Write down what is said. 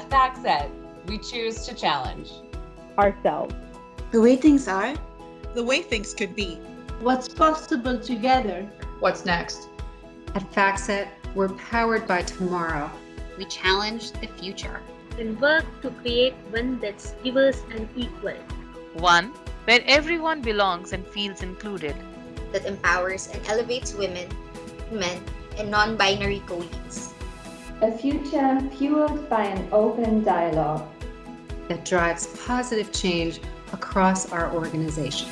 FactSet, we choose to challenge ourselves. The way things are, the way things could be. What's possible together? What's next? At FactSet, we're powered by tomorrow. We challenge the future. And work to create one that's diverse and equal. One where everyone belongs and feels included. That empowers and elevates women, men, and non-binary colleagues. A future fueled by an open dialogue. That drives positive change across our organization.